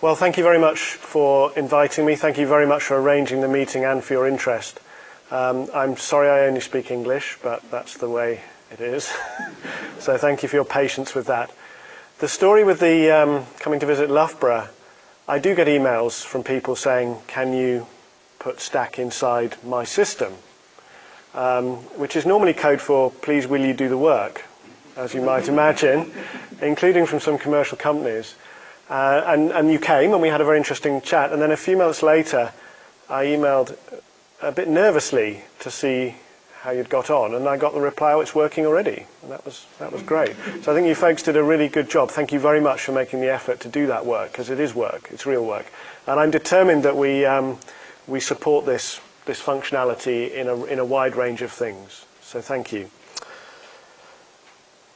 Well, thank you very much for inviting me. Thank you very much for arranging the meeting and for your interest. Um, I'm sorry I only speak English, but that's the way it is. so thank you for your patience with that. The story with the um, coming to visit Loughborough, I do get emails from people saying, can you put Stack inside my system? Um, which is normally code for, please will you do the work, as you might imagine, including from some commercial companies. Uh, and, and you came and we had a very interesting chat. And then a few months later, I emailed a bit nervously to see how you'd got on. And I got the reply, oh, it's working already. And that was, that was great. So I think you folks did a really good job. Thank you very much for making the effort to do that work, because it is work. It's real work. And I'm determined that we, um, we support this, this functionality in a, in a wide range of things. So thank you.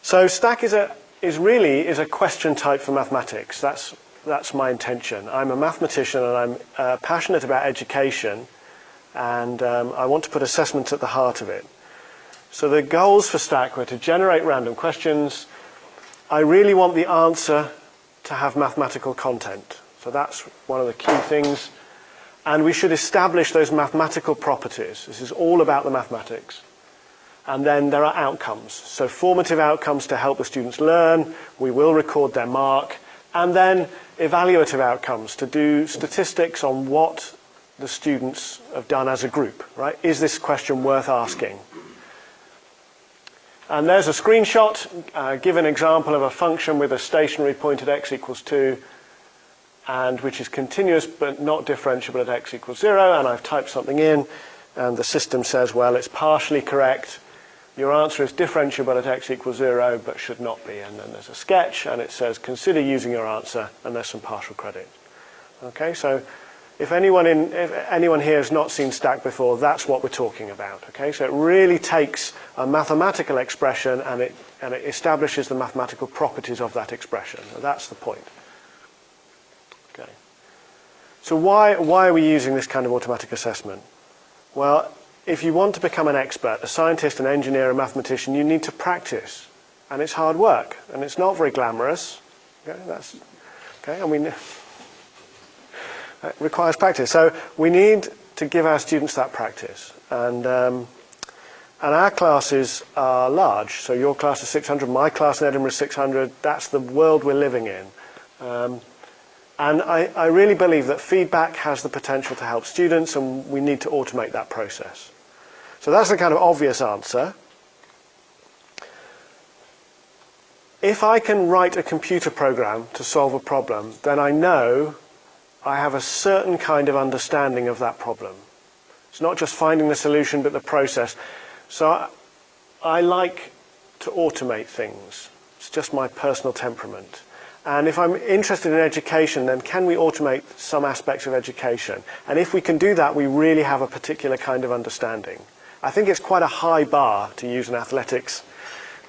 So Stack is a, is really is a question type for mathematics. That's, that's my intention. I'm a mathematician and I'm uh, passionate about education and um, I want to put assessment at the heart of it. So the goals for Stack were to generate random questions. I really want the answer to have mathematical content. So that's one of the key things. And we should establish those mathematical properties. This is all about the mathematics. And then there are outcomes. So formative outcomes to help the students learn. We will record their mark. And then evaluative outcomes to do statistics on what the students have done as a group, right? Is this question worth asking? And there's a screenshot. Uh, give an example of a function with a stationary point at x equals 2 and which is continuous but not differentiable at x equals 0. And I've typed something in and the system says, well, it's partially correct your answer is differentiable at x equals 0, but should not be. And then there's a sketch, and it says, consider using your answer, and there's some partial credit. Okay, so if anyone, in, if anyone here has not seen Stack before, that's what we're talking about. Okay, so it really takes a mathematical expression and it, and it establishes the mathematical properties of that expression. That's the point. Okay. So why, why are we using this kind of automatic assessment? Well, if you want to become an expert, a scientist, an engineer, a mathematician, you need to practice. And it's hard work. And it's not very glamorous. Okay, that's, okay, I mean, it requires practice. So we need to give our students that practice. And, um, and our classes are large. So your class is 600, my class in Edinburgh is 600. That's the world we're living in. Um, and I, I really believe that feedback has the potential to help students and we need to automate that process. So that's the kind of obvious answer. If I can write a computer program to solve a problem, then I know I have a certain kind of understanding of that problem. It's not just finding the solution, but the process. So I, I like to automate things. It's just my personal temperament. And if I'm interested in education, then can we automate some aspects of education? And if we can do that, we really have a particular kind of understanding. I think it's quite a high bar to use an athletics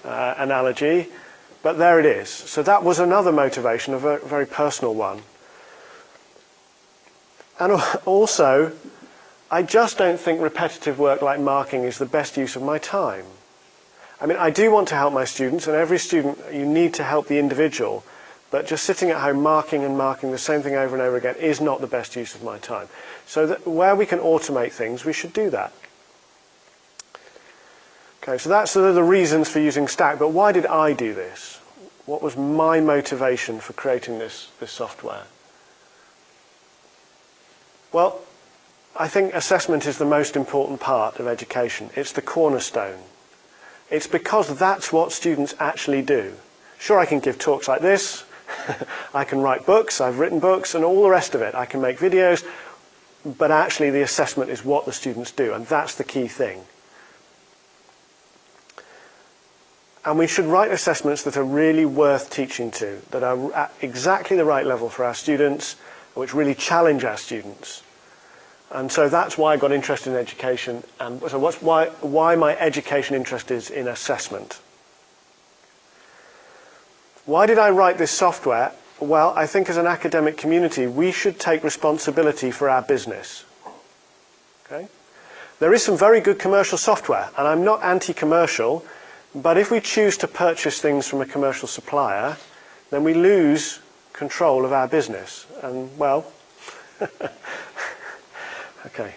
uh, analogy, but there it is. So that was another motivation, a very, personal one. And also, I just don't think repetitive work like marking is the best use of my time. I mean, I do want to help my students, and every student, you need to help the individual, but just sitting at home marking and marking the same thing over and over again is not the best use of my time. So where we can automate things, we should do that. Okay, so that's sort of the reasons for using Stack, but why did I do this? What was my motivation for creating this, this software? Well, I think assessment is the most important part of education. It's the cornerstone. It's because that's what students actually do. Sure, I can give talks like this, I can write books, I've written books, and all the rest of it. I can make videos, but actually the assessment is what the students do, and that's the key thing. And we should write assessments that are really worth teaching to, that are at exactly the right level for our students, which really challenge our students. And so that's why I got interested in education, and so what's why, why my education interest is in assessment. Why did I write this software? Well, I think as an academic community, we should take responsibility for our business. Okay? There is some very good commercial software, and I'm not anti-commercial, but if we choose to purchase things from a commercial supplier, then we lose control of our business. And, well, okay.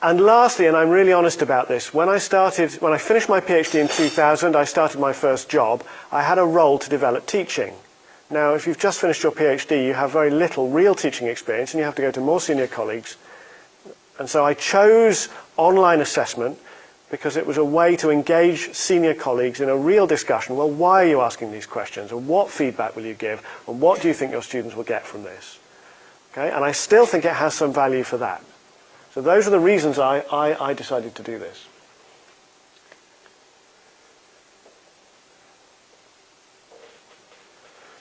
And lastly, and I'm really honest about this, when I started, when I finished my PhD in 2000, I started my first job, I had a role to develop teaching. Now, if you've just finished your PhD, you have very little real teaching experience and you have to go to more senior colleagues. And so I chose online assessment because it was a way to engage senior colleagues in a real discussion. Well, why are you asking these questions? And what feedback will you give? And what do you think your students will get from this? Okay? And I still think it has some value for that. So those are the reasons I, I, I decided to do this.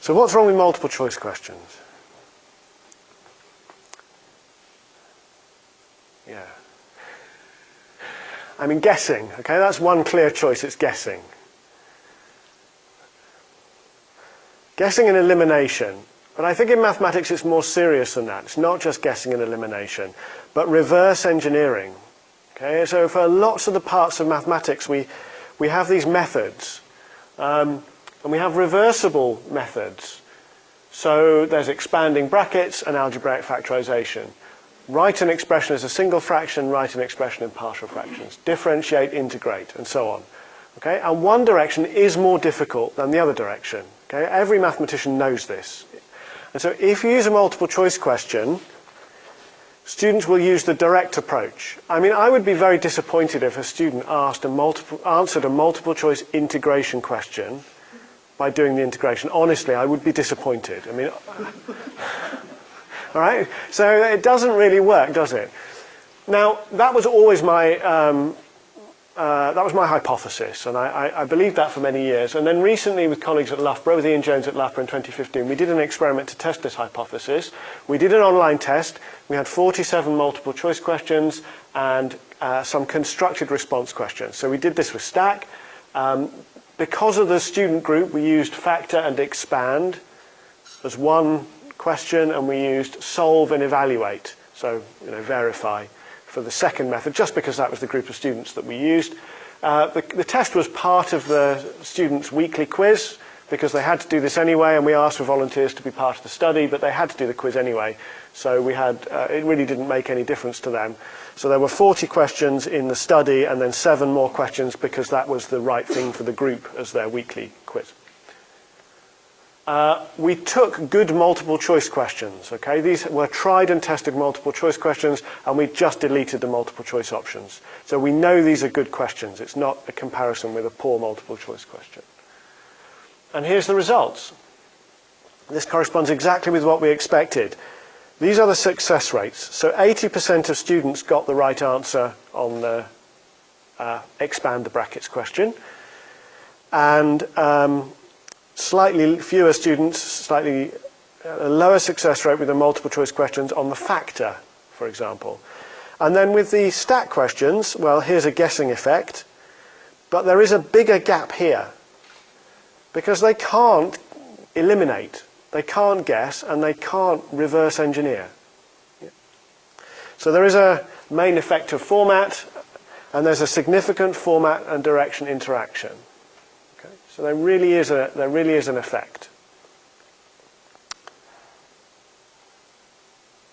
So what's wrong with multiple choice questions? I mean, guessing, okay, that's one clear choice, it's guessing. Guessing and elimination. But I think in mathematics it's more serious than that. It's not just guessing and elimination, but reverse engineering. Okay, so for lots of the parts of mathematics, we, we have these methods. Um, and we have reversible methods. So there's expanding brackets and algebraic factorization. Write an expression as a single fraction, write an expression in partial fractions. Differentiate, integrate, and so on. Okay? And one direction is more difficult than the other direction. Okay? Every mathematician knows this. And so if you use a multiple choice question, students will use the direct approach. I mean, I would be very disappointed if a student asked a multiple, answered a multiple choice integration question by doing the integration. Honestly, I would be disappointed. I mean, all right? So it doesn't really work, does it? Now, that was always my, um, uh, that was my hypothesis, and I, I, I, believed that for many years. And then recently with colleagues at Loughborough, with Ian Jones at Loughborough in 2015, we did an experiment to test this hypothesis. We did an online test. We had 47 multiple choice questions and uh, some constructed response questions. So we did this with Stack. Um, because of the student group, we used factor and expand as one question, and we used solve and evaluate, so you know, verify for the second method, just because that was the group of students that we used. Uh, the, the test was part of the students' weekly quiz, because they had to do this anyway, and we asked for volunteers to be part of the study, but they had to do the quiz anyway. So we had, uh, it really didn't make any difference to them. So there were 40 questions in the study, and then seven more questions because that was the right thing for the group as their weekly quiz. Uh, we took good multiple choice questions, okay? These were tried and tested multiple choice questions, and we just deleted the multiple choice options. So we know these are good questions. It's not a comparison with a poor multiple choice question. And here's the results. This corresponds exactly with what we expected. These are the success rates. So 80% of students got the right answer on the uh, expand the brackets question. And um, slightly fewer students, slightly a lower success rate with the multiple choice questions on the factor, for example. And then with the Stack questions, well, here's a guessing effect, but there is a bigger gap here because they can't eliminate, they can't guess, and they can't reverse engineer. So there is a main effective format, and there's a significant format and direction interaction. So there really is, a, there really is an effect.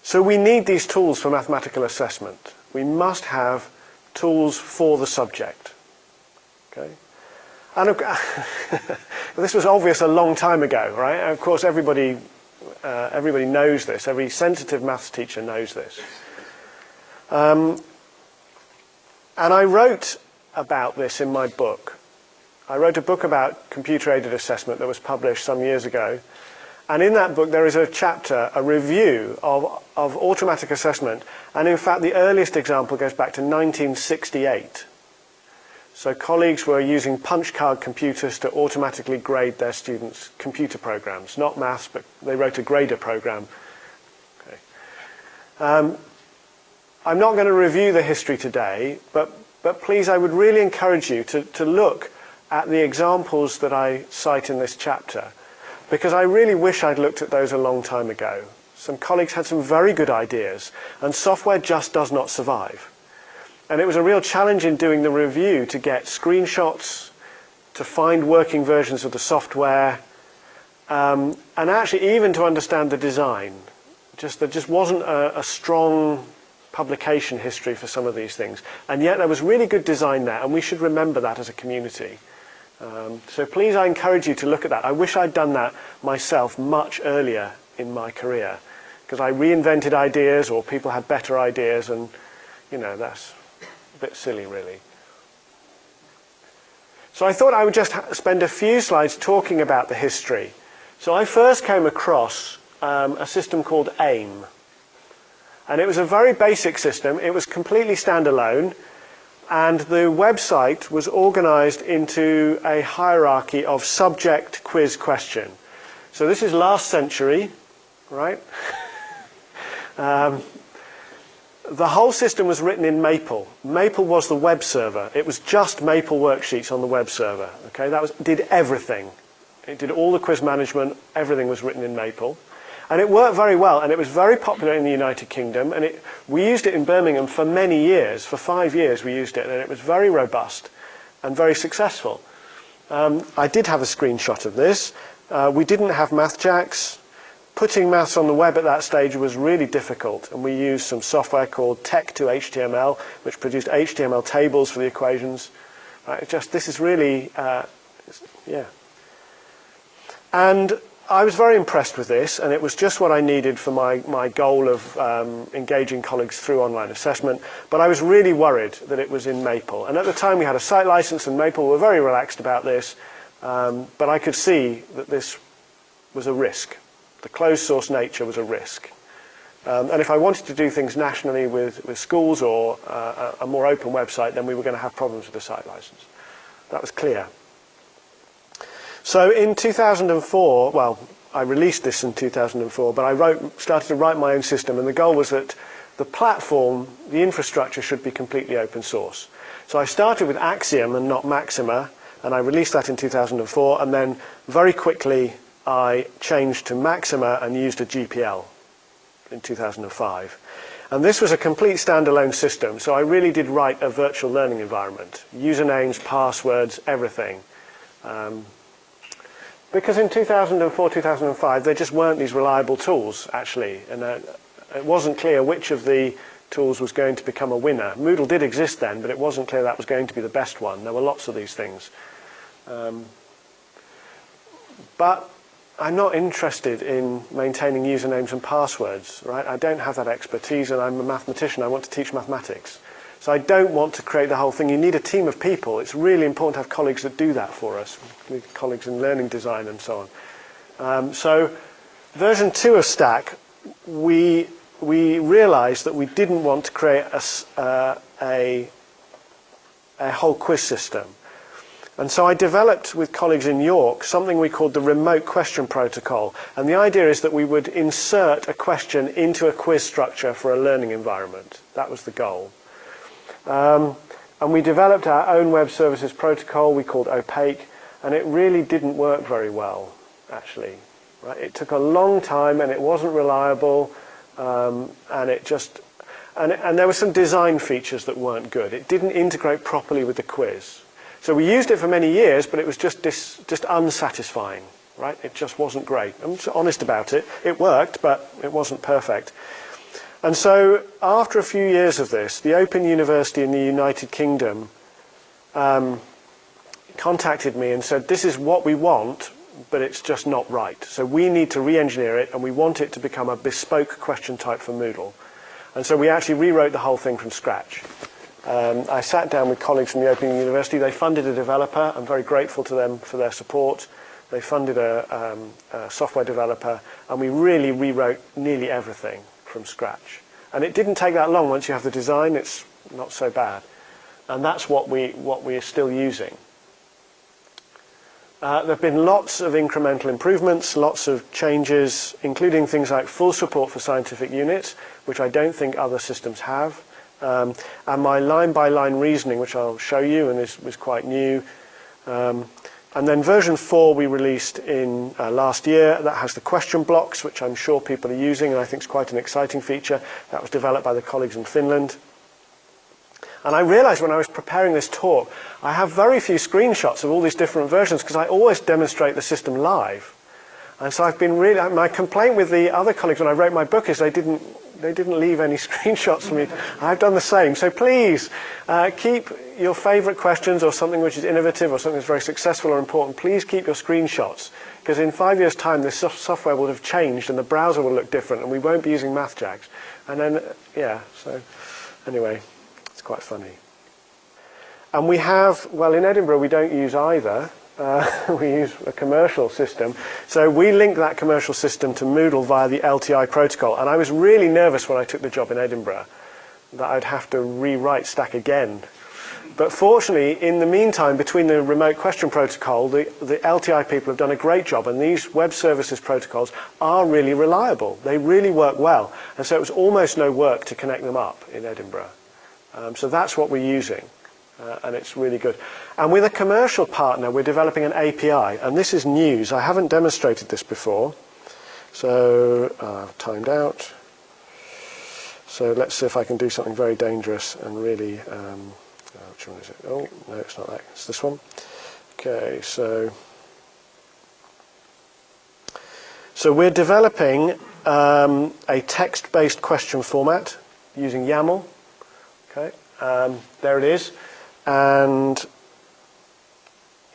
So we need these tools for mathematical assessment. We must have tools for the subject. Okay? And this was obvious a long time ago, right? of course, everybody, uh, everybody knows this. Every sensitive maths teacher knows this. Um, and I wrote about this in my book. I wrote a book about computer-aided assessment that was published some years ago. And in that book, there is a chapter, a review of, of automatic assessment. And in fact, the earliest example goes back to 1968. So colleagues were using punch card computers to automatically grade their students' computer programs. Not maths, but they wrote a grader program. Okay. Um, I'm not going to review the history today, but, but please, I would really encourage you to, to look at the examples that I cite in this chapter because I really wish I'd looked at those a long time ago. Some colleagues had some very good ideas and software just does not survive. And it was a real challenge in doing the review to get screenshots, to find working versions of the software, um, and actually even to understand the design. Just there just wasn't a, a strong publication history for some of these things. And yet there was really good design there, and we should remember that as a community. Um, so please, I encourage you to look at that. I wish I'd done that myself much earlier in my career, because I reinvented ideas or people had better ideas, and, you know, that's a bit silly, really. So I thought I would just spend a few slides talking about the history. So I first came across um, a system called AIM. And it was a very basic system. It was completely standalone. And the website was organized into a hierarchy of subject, quiz, question. So this is last century, right? um, the whole system was written in Maple. Maple was the web server. It was just Maple worksheets on the web server. Okay, that was did everything. It did all the quiz management. Everything was written in Maple, and it worked very well. And it was very popular in the United Kingdom. And it, we used it in Birmingham for many years. For five years, we used it, and it was very robust and very successful. Um, I did have a screenshot of this. Uh, we didn't have MathJax putting maths on the web at that stage was really difficult, and we used some software called Tech2HTML, which produced HTML tables for the equations. Right, just this is really, uh, yeah. And I was very impressed with this, and it was just what I needed for my, my goal of um, engaging colleagues through online assessment. But I was really worried that it was in Maple. And at the time, we had a site license, and Maple were very relaxed about this. Um, but I could see that this was a risk the closed source nature was a risk. Um, and if I wanted to do things nationally with, with schools or uh, a more open website, then we were going to have problems with the site license. That was clear. So in 2004, well, I released this in 2004, but I wrote, started to write my own system, and the goal was that the platform, the infrastructure should be completely open source. So I started with Axiom and not Maxima, and I released that in 2004, and then very quickly I changed to Maxima and used a GPL in 2005. And this was a complete standalone system, so I really did write a virtual learning environment. Usernames, passwords, everything. Um, Because in 2004, 2005, there just weren't these reliable tools, actually, and uh, it wasn't clear which of the tools was going to become a winner. Moodle did exist then, but it wasn't clear that was going to be the best one. There were lots of these things. Um, but I'm not interested in maintaining usernames and passwords, right? I don't have that expertise, and I'm a mathematician. I want to teach mathematics. So I don't want to create the whole thing. You need a team of people. It's really important to have colleagues that do that for us, colleagues in learning design and so on. Um, so version 2 of Stack, we, we realized that we didn't want to create a, uh, a, a whole quiz system. And so I developed with colleagues in York something we called the remote question protocol. And the idea is that we would insert a question into a quiz structure for a learning environment. That was the goal. Um, and we developed our own web services protocol we called Opaque, and it really didn't work very well, actually. Right? It took a long time and it wasn't reliable, um, and it just and, and there were some design features that weren't good. It didn't integrate properly with the quiz. So we used it for many years, but it was just, dis, just unsatisfying, right? It just wasn't great. I'm honest about it. It worked, but it wasn't perfect. And so after a few years of this, the Open University in the United Kingdom um, contacted me and said, this is what we want, but it's just not right. So we need to re-engineer it, and we want it to become a bespoke question type for Moodle. And so we actually rewrote the whole thing from scratch. Um, I sat down with colleagues from the Open University. They funded a developer. I'm very grateful to them for their support. They funded a, um, a software developer, and we really rewrote nearly everything from scratch. And it didn't take that long. Once you have the design, it's not so bad. And that's what, we, what we are still using. Uh, there have been lots of incremental improvements, lots of changes, including things like full support for scientific units, which I don't think other systems have. Um, and my line-by-line -line reasoning, which I'll show you, and is was quite new. Um, and then version 4 we released in uh, last year. That has the question blocks, which I'm sure people are using, and I think is quite an exciting feature. That was developed by the colleagues in Finland. And I realized when I was preparing this talk, I have very few screenshots of all these different versions because I always demonstrate the system live. And so I've been really, my complaint with the other colleagues when I wrote my book is they didn't, they didn't leave any screenshots for me. I've done the same. So please uh, keep your favorite questions or something which is innovative or something that's very successful or important. Please keep your screenshots because in five years' time this software will have changed and the browser will look different and we won't be using MathJax. And then, yeah, so anyway, it's quite funny. And we have, well, in Edinburgh we don't use either. Uh, we use a commercial system. So we link that commercial system to Moodle via the LTI protocol. And I was really nervous when I took the job in Edinburgh that I'd have to rewrite Stack again. But fortunately, in the meantime, between the remote question protocol, the, the LTI people have done a great job, and these web services protocols are really reliable. They really work well. And so it was almost no work to connect them up in Edinburgh. Um, so that's what we're using uh, and it's really good. And with a commercial partner, we're developing an API, and this is news. I haven't demonstrated this before, so uh, timed out. So let's see if I can do something very dangerous and really, um, uh, which one is it? Oh, no, it's not that. It's this one. Okay, so so we're developing um, a text-based question format using YAML. Okay, um, there it is. And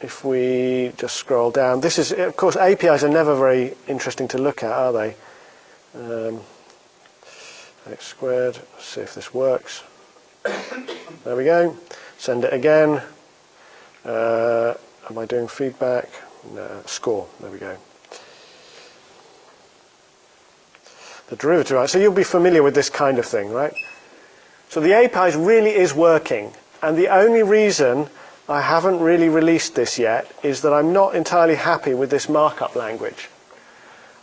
if we just scroll down, this is, of course, APIs are never very interesting to look at, are they? Um, x squared, Let's see if this works. There we go. Send it again. Uh, am I doing feedback? No, score. There we go. The derivative, right? So you'll be familiar with this kind of thing, right? So the APIs really is working. And the only reason I haven't really released this yet is that I'm not entirely happy with this markup language.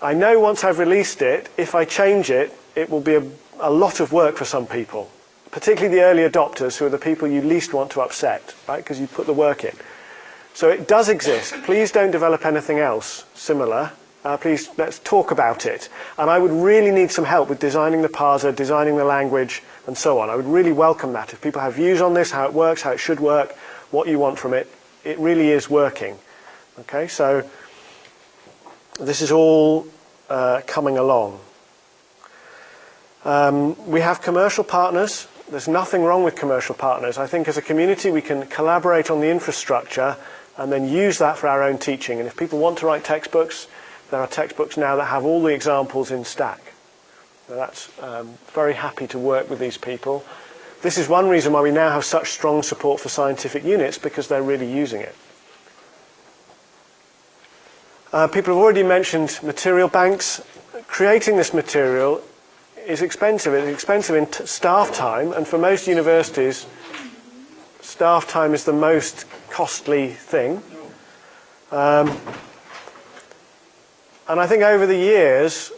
I know once I've released it, if I change it, it will be a, a lot of work for some people, particularly the early adopters who are the people you least want to upset, right, because you put the work in. So it does exist. Please don't develop anything else similar. Uh, please, let's talk about it. And I would really need some help with designing the parser, designing the language, and so on. I would really welcome that. If people have views on this, how it works, how it should work, what you want from it, it really is working. Okay, so this is all uh, coming along. Um, we have commercial partners. There's nothing wrong with commercial partners. I think as a community we can collaborate on the infrastructure and then use that for our own teaching. And if people want to write textbooks, there are textbooks now that have all the examples in Stack. So that's um, very happy to work with these people. This is one reason why we now have such strong support for scientific units because they're really using it. Uh, people have already mentioned material banks. Creating this material is expensive. It's expensive in staff time, and for most universities, staff time is the most costly thing. Um, and I think over the years,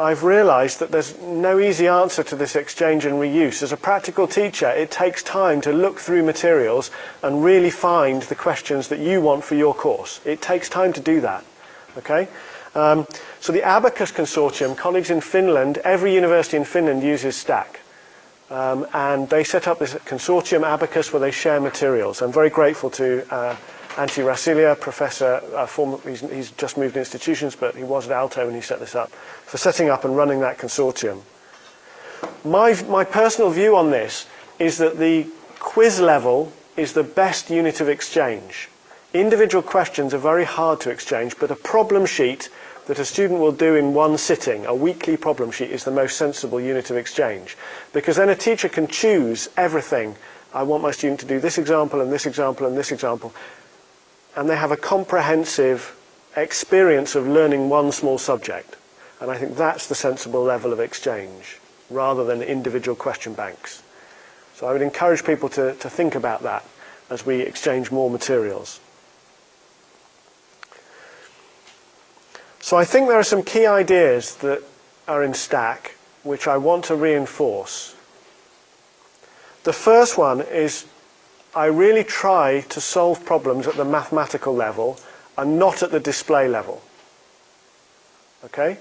I've realized that there's no easy answer to this exchange and reuse. As a practical teacher, it takes time to look through materials and really find the questions that you want for your course. It takes time to do that. Okay? Um, so the Abacus Consortium, colleagues in Finland, every university in Finland uses Stack. Um, and they set up this consortium, Abacus, where they share materials. I'm very grateful to uh, Antti Rasila, professor, uh, former, he's, he's, just moved institutions, but he was at Aalto when he set this up, for setting up and running that consortium. My, my personal view on this is that the quiz level is the best unit of exchange. Individual questions are very hard to exchange, but a problem sheet that a student will do in one sitting, a weekly problem sheet, is the most sensible unit of exchange. Because then a teacher can choose everything. I want my student to do this example and this example and this example and they have a comprehensive experience of learning one small subject. And I think that's the sensible level of exchange, rather than individual question banks. So I would encourage people to, to think about that as we exchange more materials. So I think there are some key ideas that are in Stack which I want to reinforce. The first one is I really try to solve problems at the mathematical level and not at the display level. Okay?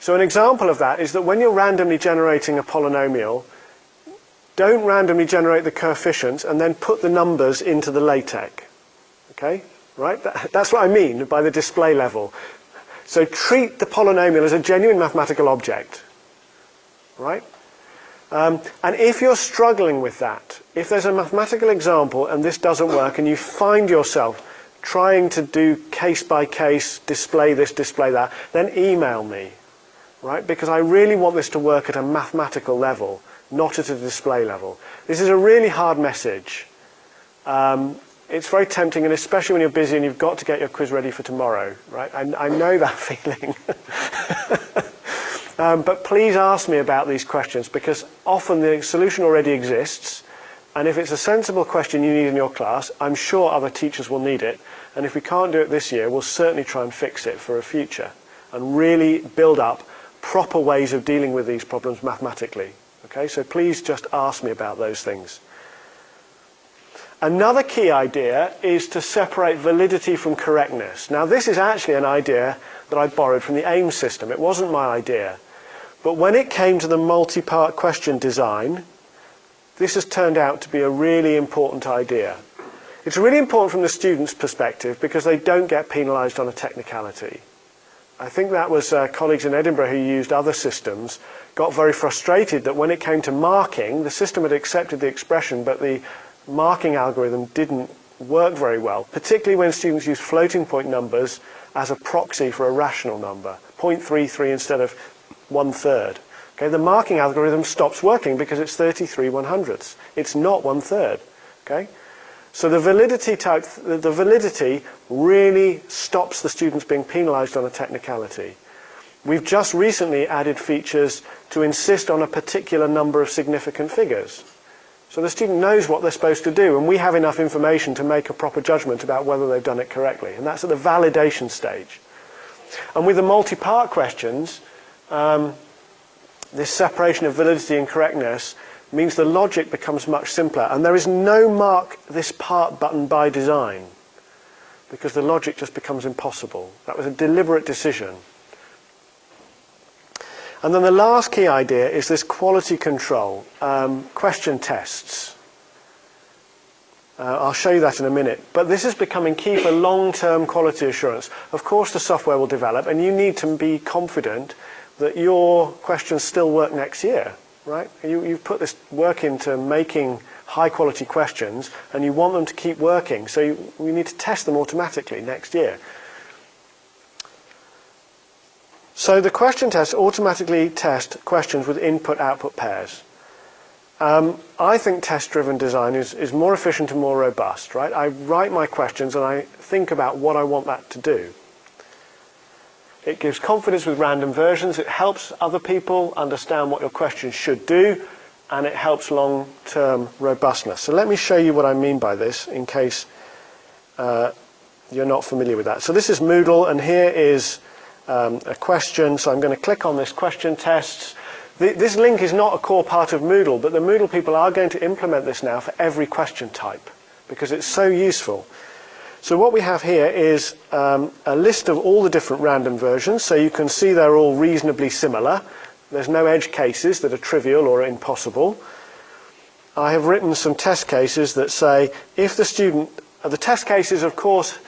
So an example of that is that when you're randomly generating a polynomial, don't randomly generate the coefficients and then put the numbers into the LaTeX. Okay? Right? That, that's what I mean by the display level. So treat the polynomial as a genuine mathematical object, right? Um, and if you're struggling with that, if there's a mathematical example and this doesn't work and you find yourself trying to do case by case, display this, display that, then email me, right? Because I really want this to work at a mathematical level, not at a display level. This is a really hard message. Um, it's very tempting, and especially when you're busy and you've got to get your quiz ready for tomorrow, right? I, I know that feeling. um, but please ask me about these questions because often the solution already exists. And if it's a sensible question you need in your class, I'm sure other teachers will need it. And if we can't do it this year, we'll certainly try and fix it for a future and really build up proper ways of dealing with these problems mathematically. Okay, so please just ask me about those things. Another key idea is to separate validity from correctness. Now this is actually an idea that I borrowed from the AIMS system. It wasn't my idea. But when it came to the multi-part question design, this has turned out to be a really important idea. It's really important from the student's perspective because they don't get penalised on a technicality. I think that was uh, colleagues in Edinburgh who used other systems got very frustrated that when it came to marking, the system had accepted the expression, but the marking algorithm didn't work very well, particularly when students use floating point numbers as a proxy for a rational number, 0.33 instead of one third. Okay, the marking algorithm stops working because it's 33 one hundredths. It's not one third. Okay, so the validity type, the validity really stops the students being penalised on a technicality. We've just recently added features to insist on a particular number of significant figures. So the student knows what they're supposed to do, and we have enough information to make a proper judgment about whether they've done it correctly. And that's at the validation stage. And with the multi-part questions, um, this separation of validity and correctness means the logic becomes much simpler. And there is no mark this part button by design, because the logic just becomes impossible. That was a deliberate decision. And then the last key idea is this quality control, um, question tests. Uh, I'll show you that in a minute. But this is becoming key for long-term quality assurance. Of course, the software will develop, and you need to be confident that your questions still work next year, right? You, you've put this work into making high-quality questions, and you want them to keep working. So you, you need to test them automatically next year. So the question test automatically test questions with input-output pairs. Um, I think test-driven design is, is more efficient and more robust, right? I write my questions and I think about what I want that to do. It gives confidence with random versions. It helps other people understand what your questions should do, and it helps long-term robustness. So let me show you what I mean by this in case uh, you're not familiar with that. So this is Moodle, and here is um, a question. So I'm going to click on this question tests. This link is not a core part of Moodle, but the Moodle people are going to implement this now for every question type because it's so useful. So what we have here is um, a list of all the different random versions. So you can see they're all reasonably similar. There's no edge cases that are trivial or impossible. I have written some test cases that say if the student, the test cases of course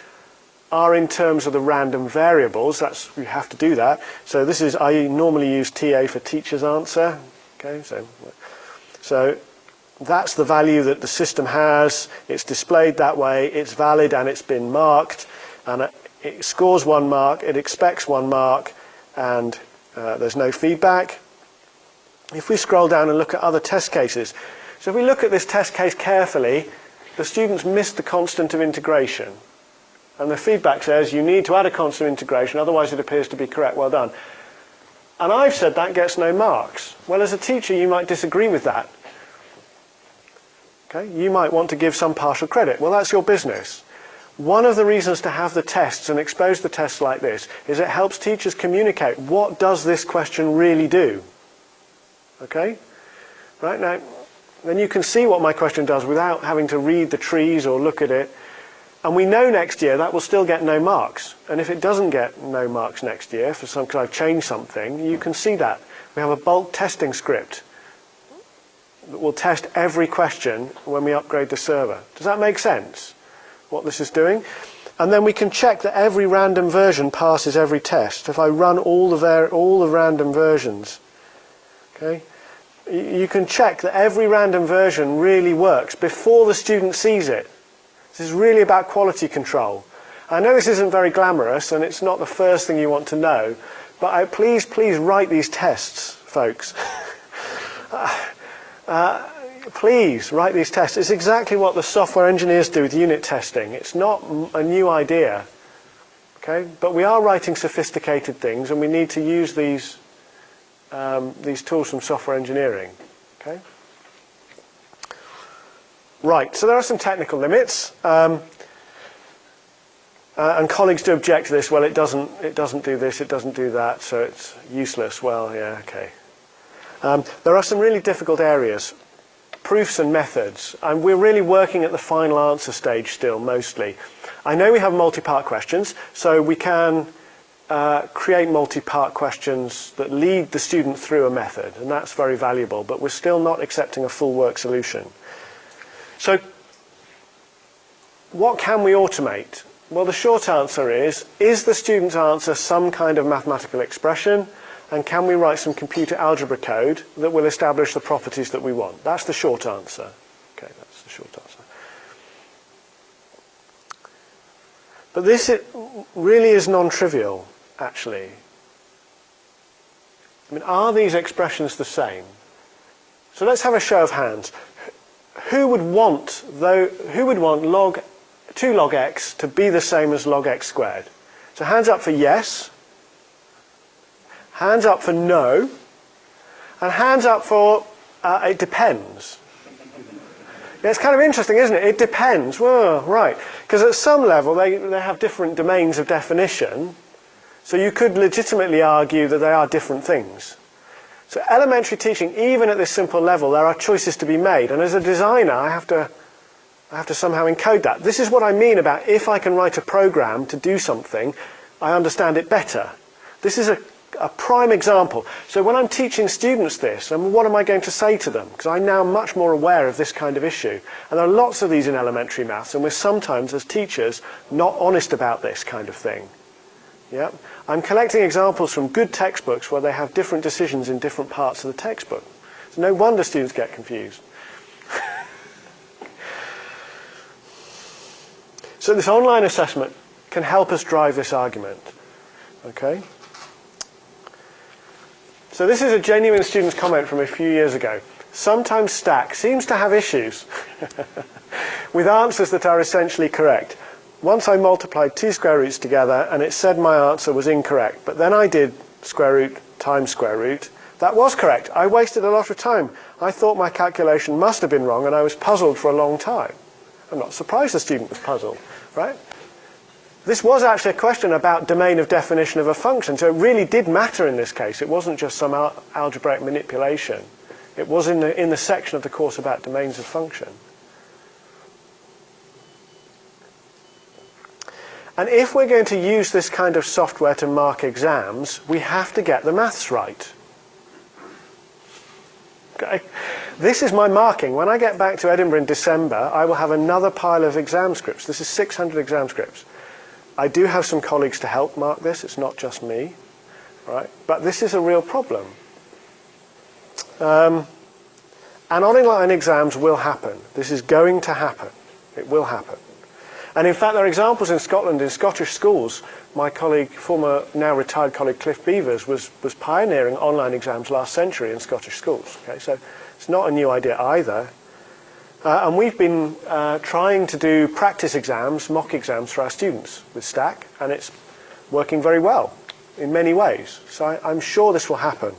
are in terms of the random variables. That's you have to do that. So this is I normally use TA for teacher's answer. Okay, so so that's the value that the system has. It's displayed that way. It's valid and it's been marked, and it scores one mark. It expects one mark, and uh, there's no feedback. If we scroll down and look at other test cases, so if we look at this test case carefully, the students missed the constant of integration. And the feedback says you need to add a constant of integration, otherwise it appears to be correct. Well done. And I've said that gets no marks. Well, as a teacher, you might disagree with that. Okay? You might want to give some partial credit. Well, that's your business. One of the reasons to have the tests and expose the tests like this is it helps teachers communicate what does this question really do. Okay? Right now, then you can see what my question does without having to read the trees or look at it. And we know next year that will still get no marks. And if it doesn't get no marks next year for some, because I've changed something, you can see that. We have a bulk testing script that will test every question when we upgrade the server. Does that make sense, what this is doing? And then we can check that every random version passes every test. If I run all the, all the random versions, okay, you can check that every random version really works before the student sees it. This is really about quality control. I know this isn't very glamorous and it's not the first thing you want to know, but I, please, please write these tests, folks. Uh, please write these tests. It's exactly what the software engineers do with unit testing. It's not a new idea. Okay? But we are writing sophisticated things and we need to use these, um, these tools from software engineering. Okay? Right, so there are some technical limits. Um, uh, and colleagues do object to this. Well, it doesn't, it doesn't do this, it doesn't do that, so it's useless. Well, yeah, okay. Um, there are some really difficult areas proofs and methods. And we're really working at the final answer stage still, mostly. I know we have multi-part questions, so we can uh, create multi-part questions that lead the student through a method, and that's very valuable, but we're still not accepting a full work solution. So what can we automate? Well, the short answer is, is the student's answer some kind of mathematical expression? And can we write some computer algebra code that will establish the properties that we want? That's the short answer. Okay, that's the short answer. But this really is non-trivial, actually. I mean, are these expressions the same? So let's have a show of hands. Who would want, though, who would want log 2 log x to be the same as log x squared? So hands up for yes. Hands up for no. And hands up for uh, it depends. It's kind of interesting, isn't it? It depends. Well, right. Because at some level, they, they have different domains of definition. So you could legitimately argue that they are different things. So elementary teaching, even at this simple level, there are choices to be made. And as a designer, I have to, I have to somehow encode that. This is what I mean about if I can write a program to do something, I understand it better. This is a a prime example. So when I'm teaching students this, and what am I going to say to them? Because I'm now much more aware of this kind of issue. And there are lots of these in elementary maths, and we're sometimes, as teachers, not honest about this kind of thing. Yeah? I'm collecting examples from good textbooks where they have different decisions in different parts of the textbook. So no wonder students get confused. so this online assessment can help us drive this argument. Okay? So this is a genuine student's comment from a few years ago. Sometimes Stack seems to have issues with answers that are essentially correct. Once I multiplied two square roots together and it said my answer was incorrect, but then I did square root times square root. That was correct. I wasted a lot of time. I thought my calculation must have been wrong and I was puzzled for a long time. I'm not surprised the student was puzzled, right? This was actually a question about domain of definition of a function, so it really did matter in this case. It wasn't just some al algebraic manipulation. It was in the, in the section of the course about domains of function. And if we're going to use this kind of software to mark exams, we have to get the maths right. Okay? This is my marking. When I get back to Edinburgh in December, I will have another pile of exam scripts. This is 600 exam scripts. I do have some colleagues to help mark this. It's not just me. Right? But this is a real problem. Um, and online exams will happen. This is going to happen. It will happen. And in fact, there are examples in Scotland, in Scottish schools. My colleague, former now retired colleague Cliff Beevers, was, was pioneering online exams last century in Scottish schools. Okay, so it's not a new idea either. Uh, and we've been uh, trying to do practice exams, mock exams for our students with Stack, and it's working very well in many ways. So I, I'm sure this will happen.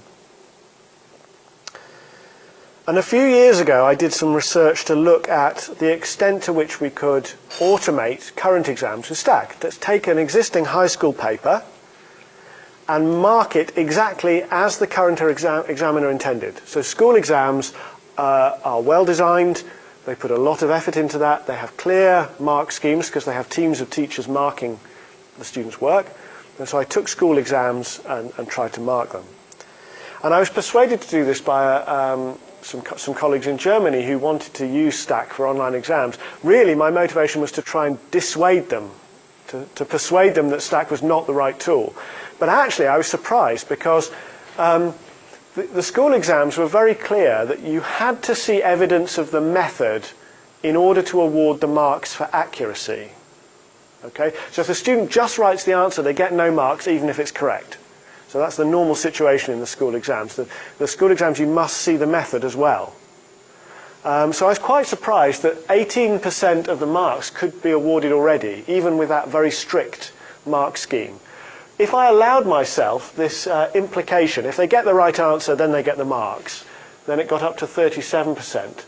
And a few years ago, I did some research to look at the extent to which we could automate current exams with Stack. Let's take an existing high school paper and mark it exactly as the current exam examiner intended. So school exams uh, are well designed, they put a lot of effort into that. They have clear mark schemes because they have teams of teachers marking the students' work. And so I took school exams and, and tried to mark them. And I was persuaded to do this by um, some, some colleagues in Germany who wanted to use Stack for online exams. Really, my motivation was to try and dissuade them to, to persuade them that Stack was not the right tool. But actually, I was surprised because um, the, the school exams were very clear that you had to see evidence of the method in order to award the marks for accuracy. Okay? So if the student just writes the answer, they get no marks even if it's correct. So that's the normal situation in the school exams. The, the school exams, you must see the method as well. Um, so I was quite surprised that 18% of the marks could be awarded already, even with that very strict mark scheme. If I allowed myself this uh, implication, if they get the right answer, then they get the marks, then it got up to 37%.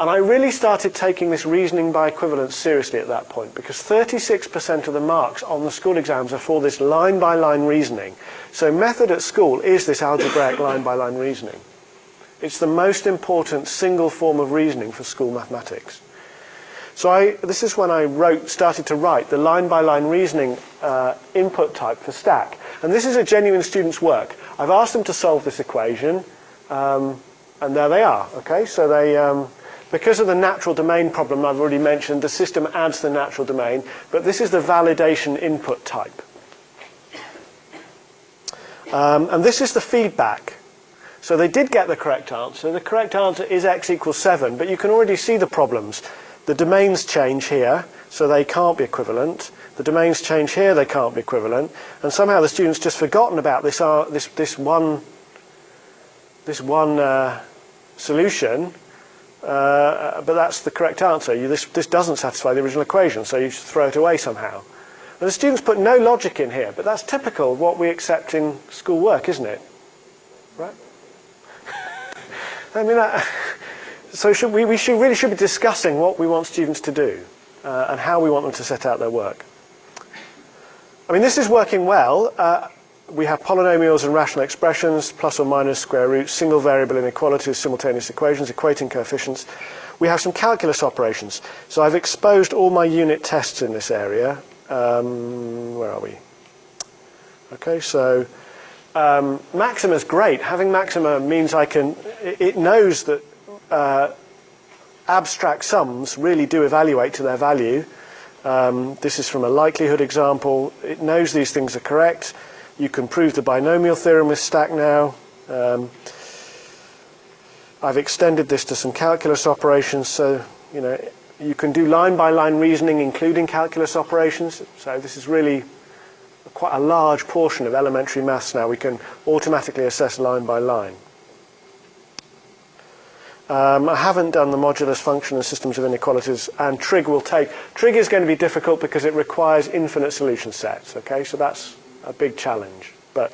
And I really started taking this reasoning by equivalence seriously at that point because 36% of the marks on the school exams are for this line-by-line -line reasoning. So method at school is this algebraic line-by-line -line reasoning. It's the most important single form of reasoning for school mathematics. So I, this is when I wrote, started to write the line-by-line -line reasoning uh, input type for Stack. And this is a genuine student's work. I've asked them to solve this equation, um, and there they are. Okay, so they, um, because of the natural domain problem I've already mentioned, the system adds the natural domain, but this is the validation input type. Um, and this is the feedback. So they did get the correct answer. The correct answer is x equals 7, but you can already see the problems. The domains change here, so they can't be equivalent. The domains change here, they can't be equivalent. And somehow the student's just forgotten about this, uh, this, this one, this one uh, solution uh, but that's the correct answer. You, this, this doesn't satisfy the original equation, so you should throw it away somehow. And the students put no logic in here, but that's typical of what we accept in school work, isn't it? Right? I mean, uh, so should we, we should, really should be discussing what we want students to do uh, and how we want them to set out their work. I mean, this is working well. Uh, we have polynomials and rational expressions, plus or minus square roots, single variable inequalities, simultaneous equations, equating coefficients. We have some calculus operations. So I've exposed all my unit tests in this area. Um, where are we? Okay, so um, Maxima is great. Having Maxima means I can, it knows that uh, abstract sums really do evaluate to their value. Um, this is from a likelihood example. It knows these things are correct. You can prove the binomial theorem with Stack now. Um, I've extended this to some calculus operations, so you know you can do line-by-line -line reasoning, including calculus operations. So this is really quite a large portion of elementary maths now. We can automatically assess line by line. Um, I haven't done the modulus function and systems of inequalities, and trig will take. Trig is going to be difficult because it requires infinite solution sets. Okay, so that's a big challenge. But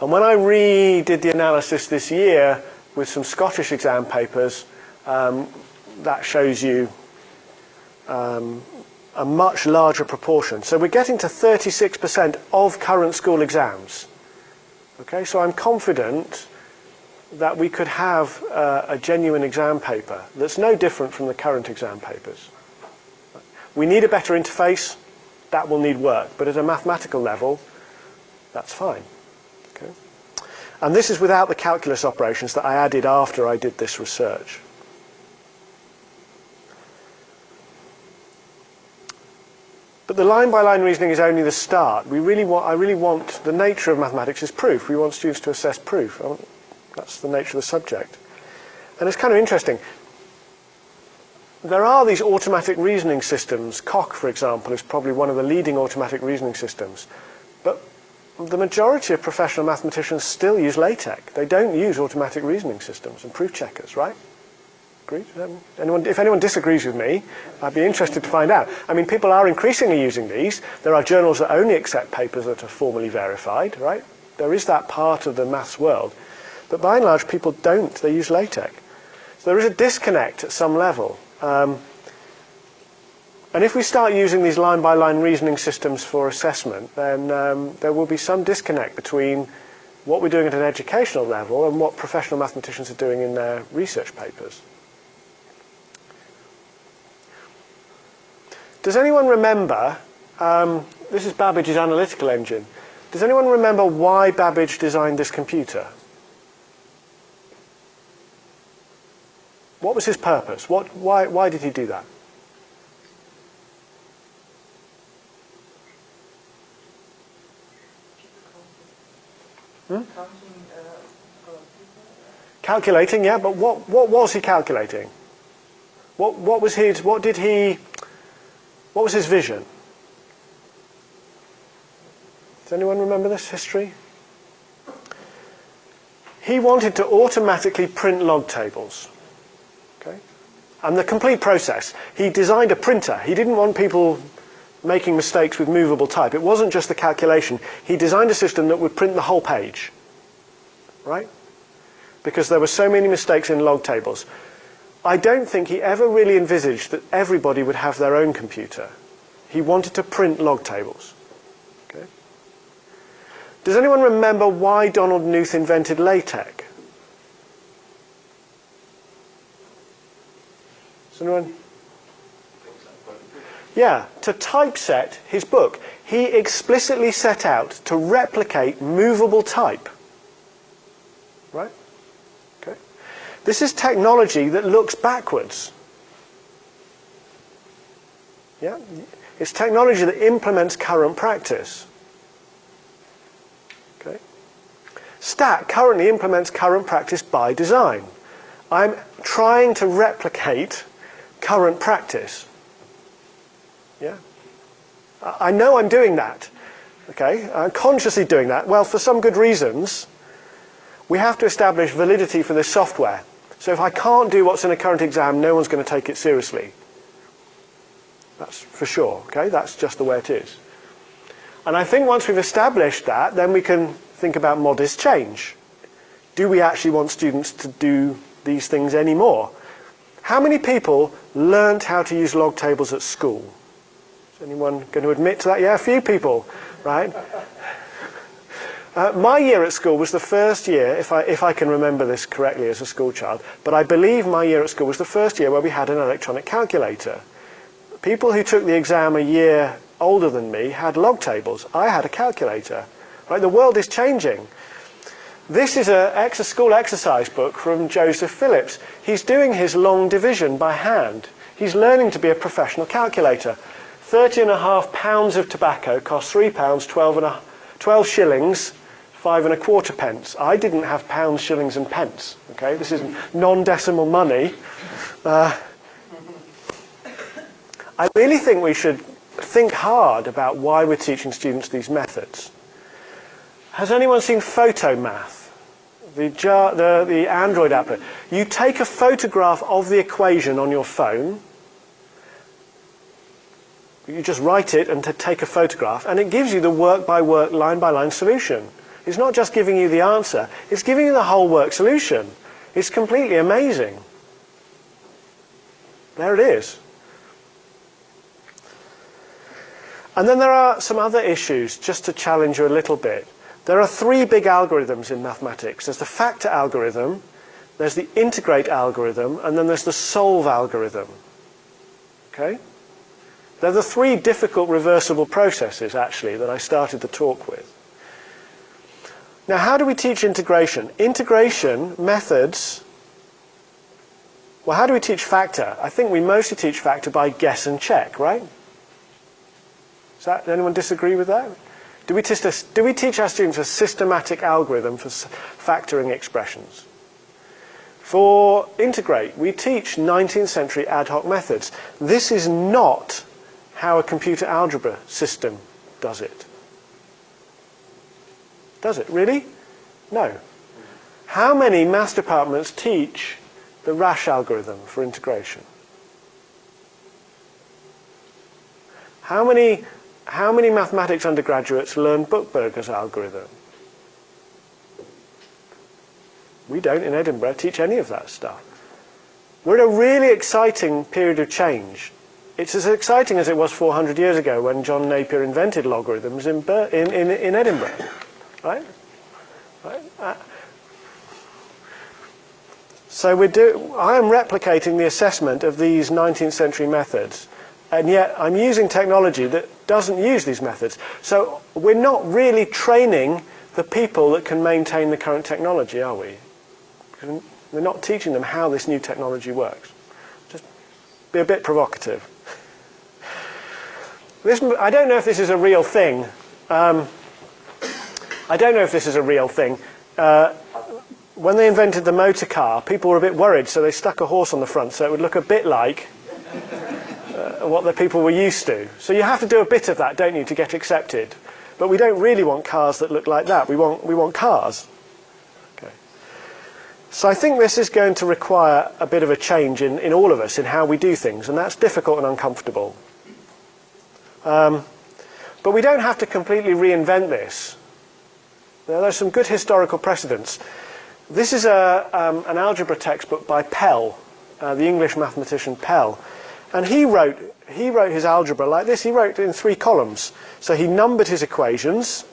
and when I redid the analysis this year with some Scottish exam papers, um, that shows you um, a much larger proportion. So we're getting to 36% of current school exams. Okay, so I'm confident that we could have uh, a genuine exam paper that's no different from the current exam papers. We need a better interface that will need work. But at a mathematical level, that's fine. Okay? And this is without the calculus operations that I added after I did this research. But the line-by-line -line reasoning is only the start. We really want, I really want, the nature of mathematics is proof. We want students to assess proof. That's the nature of the subject. And it's kind of interesting there are these automatic reasoning systems. Coq, for example, is probably one of the leading automatic reasoning systems. But the majority of professional mathematicians still use LaTeX. They don't use automatic reasoning systems and proof checkers, right? Agree? Um, anyone, if anyone disagrees with me, I'd be interested to find out. I mean, people are increasingly using these. There are journals that only accept papers that are formally verified, right? There is that part of the maths world. But by and large, people don't. They use LaTeX. So there is a disconnect at some level um, and if we start using these line-by-line -line reasoning systems for assessment, then um, there will be some disconnect between what we're doing at an educational level and what professional mathematicians are doing in their research papers. Does anyone remember, um, this is Babbage's analytical engine, does anyone remember why Babbage designed this computer? What was his purpose? What, why, why did he do that? Hmm? Calculating, yeah, but what, what was he calculating? What, what was his, what did he, what was his vision? Does anyone remember this history? He wanted to automatically print log tables. Okay? And the complete process. He designed a printer. He didn't want people making mistakes with movable type. It wasn't just the calculation. He designed a system that would print the whole page. Right? Because there were so many mistakes in log tables. I don't think he ever really envisaged that everybody would have their own computer. He wanted to print log tables. Okay? Does anyone remember why Donald Knuth invented LaTeX? Anyone? Yeah, to typeset his book. He explicitly set out to replicate movable type. Right? Okay. This is technology that looks backwards. Yeah? It's technology that implements current practice. Okay? Stack currently implements current practice by design. I'm trying to replicate current practice. Yeah? I know I'm doing that. Okay? I'm consciously doing that. Well, for some good reasons, we have to establish validity for this software. So if I can't do what's in a current exam, no one's going to take it seriously. That's for sure. Okay? That's just the way it is. And I think once we've established that, then we can think about modest change. Do we actually want students to do these things anymore? How many people learnt how to use log tables at school? Is anyone going to admit to that? Yeah, a few people, right? Uh, my year at school was the first year, if I, if I can remember this correctly as a school child, but I believe my year at school was the first year where we had an electronic calculator. People who took the exam a year older than me had log tables. I had a calculator. Right? The world is changing. This is a school exercise book from Joseph Phillips. He's doing his long division by hand. He's learning to be a professional calculator. 30 and a half pounds of tobacco costs three pounds, 12, and a, 12 shillings, five and a quarter pence. I didn't have pounds, shillings and pence. Okay, this is non-decimal money. Uh, I really think we should think hard about why we're teaching students these methods. Has anyone seen Photomath? The, the, the Android app. You take a photograph of the equation on your phone, you just write it and take a photograph, and it gives you the work-by-work, line-by-line solution. It's not just giving you the answer, it's giving you the whole work solution. It's completely amazing. There it is. And then there are some other issues, just to challenge you a little bit. There are three big algorithms in mathematics. There's the factor algorithm, there's the integrate algorithm, and then there's the solve algorithm. Okay? They're the three difficult reversible processes, actually, that I started the talk with. Now, how do we teach integration? Integration methods, well, how do we teach factor? I think we mostly teach factor by guess and check, right? Does, that, anyone disagree with that? Do we, do we teach our students a systematic algorithm for factoring expressions? For integrate, we teach 19th century ad hoc methods. This is not how a computer algebra system does it. Does it? Really? No. How many maths departments teach the Risch algorithm for integration? How many how many mathematics undergraduates learn Buchberger's algorithm? We don't in Edinburgh teach any of that stuff. We're in a really exciting period of change. It's as exciting as it was 400 years ago when John Napier invented logarithms in, in, in, in Edinburgh. Right? right? Uh, so we do, I am replicating the assessment of these 19th century methods and yet I'm using technology that doesn't use these methods. So we're not really training the people that can maintain the current technology, are we? We're not teaching them how this new technology works. Just be a bit provocative. This, I don't know if this is a real thing. Um, I don't know if this is a real thing. Uh, when they invented the motor car, people were a bit worried, so they stuck a horse on the front so it would look a bit like uh, what the people were used to. So you have to do a bit of that, don't you, to get accepted. But we don't really want cars that look like that. We want, we want cars. Okay. So I think this is going to require a bit of a change in, in all of us, in how we do things, and that's difficult and uncomfortable. Um, but we don't have to completely reinvent this. Now, there's some good historical precedents. This is a, um, an algebra textbook by Pell, uh, the English mathematician Pell. And he wrote, he wrote his algebra like this. He wrote it in three columns. So he numbered his equations.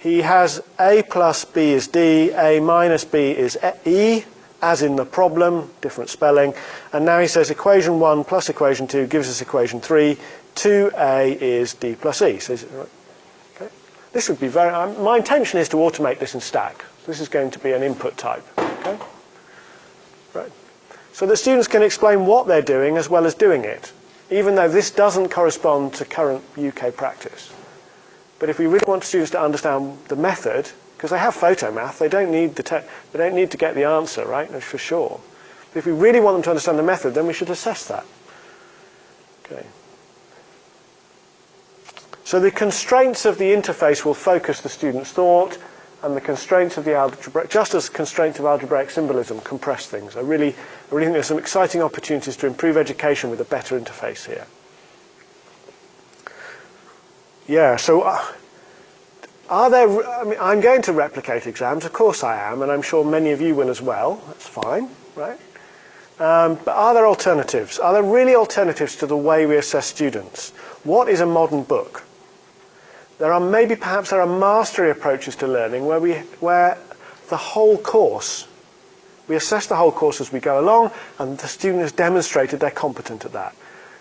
He has a plus b is d, a minus b is e, as in the problem, different spelling. And now he says equation 1 plus equation 2 gives us equation 3. 2a is d plus e. So, okay. This would be very, um, my intention is to automate this in stack. This is going to be an input type. Okay? So the students can explain what they're doing as well as doing it, even though this doesn't correspond to current UK practice. But if we really want students to understand the method, because they have photomath, they don't need the they don't need to get the answer, right? That's for sure. But if we really want them to understand the method, then we should assess that. Okay. So the constraints of the interface will focus the student's thought, and the constraints of the algebraic, just as constraints of algebraic symbolism compress things. I really, I really think there's some exciting opportunities to improve education with a better interface here. Yeah, so uh, are there, I mean, I'm going to replicate exams, of course I am, and I'm sure many of you will as well. That's fine, right? Um, but are there alternatives? Are there really alternatives to the way we assess students? What is a modern book? There are maybe perhaps there are mastery approaches to learning where, we, where the whole course, we assess the whole course as we go along and the student has demonstrated they're competent at that.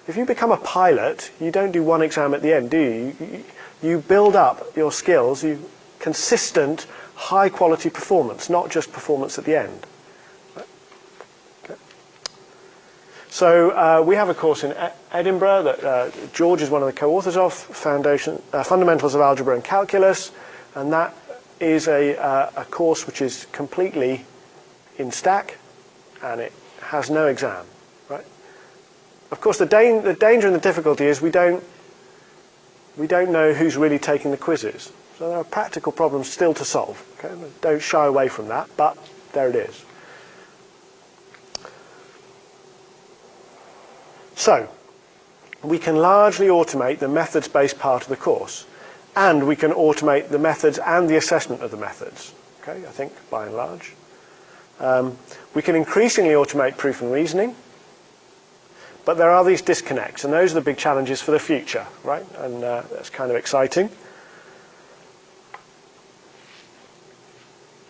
If you become a pilot, you don't do one exam at the end, do you? You, build up your skills, you consistent, high quality performance, not just performance at the end. So uh, we have a course in Edinburgh that uh, George is one of the co-authors of, Foundation, uh, Fundamentals of Algebra and Calculus, and that is a, uh, a course which is completely in stack, and it has no exam, right? Of course, the, the danger and the difficulty is we don't, we don't know who's really taking the quizzes. So there are practical problems still to solve. Okay? Don't shy away from that, but there it is. So, we can largely automate the methods-based part of the course, and we can automate the methods and the assessment of the methods, okay, I think, by and large. Um, we can increasingly automate proof and reasoning, but there are these disconnects, and those are the big challenges for the future, right? And uh, that's kind of exciting.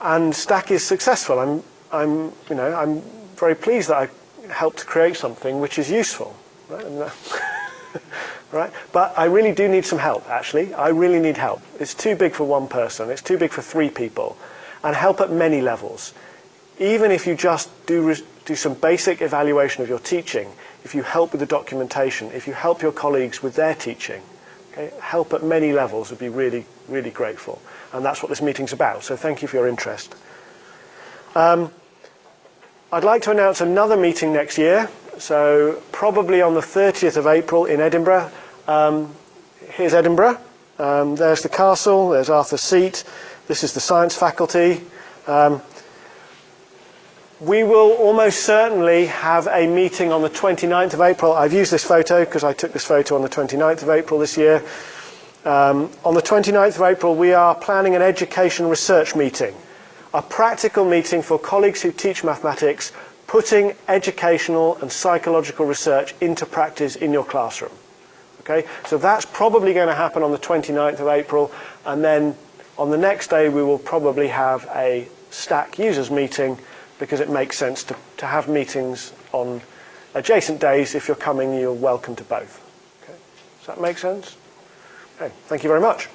And Stack is successful. I'm, I'm, you know, I'm very pleased that I helped to create something which is useful. Right? right? But I really do need some help, actually. I really need help. It's too big for one person. It's too big for three people. And help at many levels. Even if you just do, do some basic evaluation of your teaching, if you help with the documentation, if you help your colleagues with their teaching, okay, help at many levels would be really, really grateful. And that's what this meeting's about. So thank you for your interest. Um, I'd like to announce another meeting next year. So probably on the 30th of April in Edinburgh. Um, here's Edinburgh. Um, there's the castle, there's Arthur's Seat. This is the science faculty. Um, we will almost certainly have a meeting on the 29th of April. I've used this photo because I took this photo on the 29th of April this year. Um, on the 29th of April, we are planning an education research meeting, a practical meeting for colleagues who teach mathematics putting educational and psychological research into practice in your classroom. Okay, so that's probably going to happen on the 29th of April, and then on the next day we will probably have a stack users meeting because it makes sense to, to have meetings on adjacent days. If you're coming, you're welcome to both. Okay. Does that make sense? Okay, thank you very much.